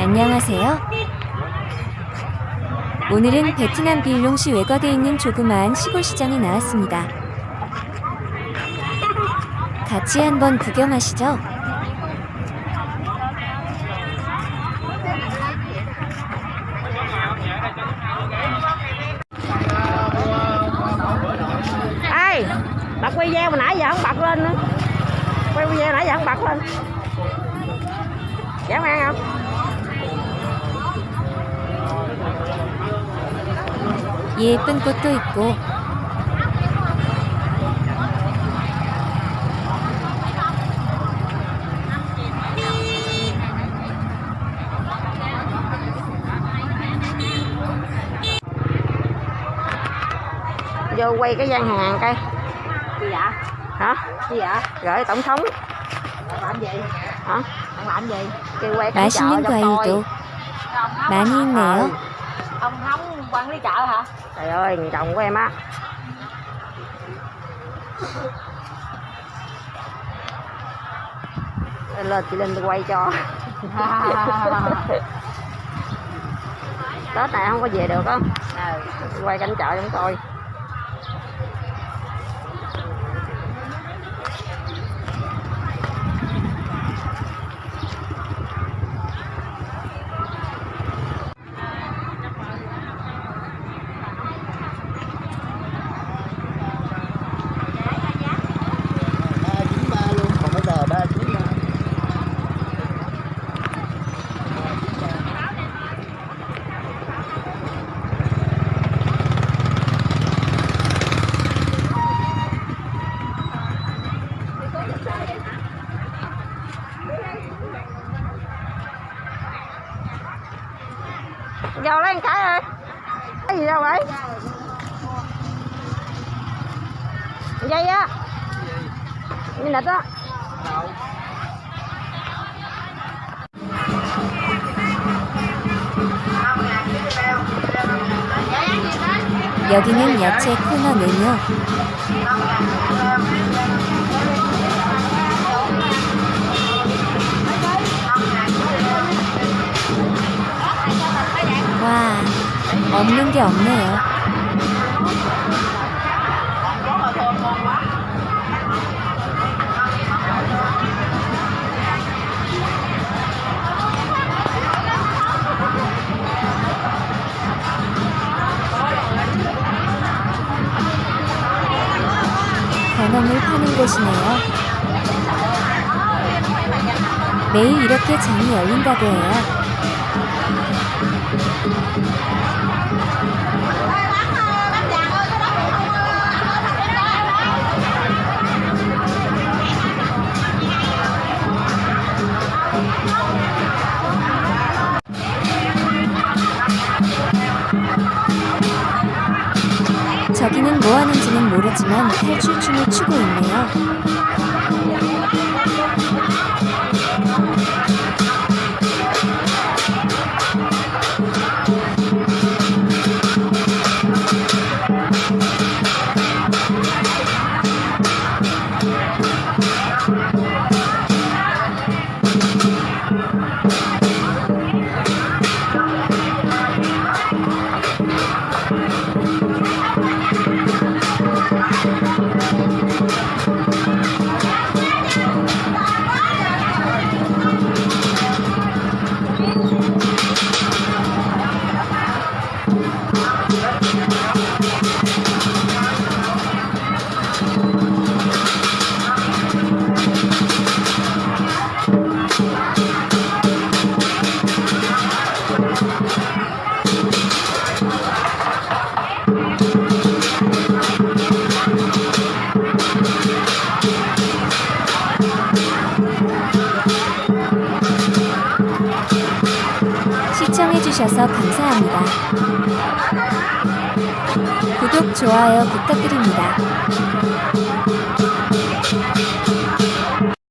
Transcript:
안녕하세요. 오늘은 베트남 빌롱시 외곽에 있는 조그마한 시골 시장에 나왔습니다. 같이 한번 구경하시죠. 예쁜 꽃도 있고 vô quay cái gian hàng coi gì dạ hả gì dạ gửi tổng thống bạn làm gì hả bạn làm gì kêu quay cảnh chợ 맛있는 cho coi 과일도 ông không quản lý chợ hả? Trời ơi chồng của em á. Lên chị linh tôi quay cho. Tết này không có về được không ừ. quay cảnh chợ chúng tôi. vô lấy một cái ơi cái gì đâu vậy dây á như nịch á 여기는 야채 코너네요. 없는 게 없네요. 건어물 파는 곳이네요. 매일 이렇게 장이 열린다고 해요. 저기는 뭐 하는지는 모르지만 탈출춤을 추고 있네요. 시청해주셔서 감사합니다. 구독, 좋아요 부탁드립니다.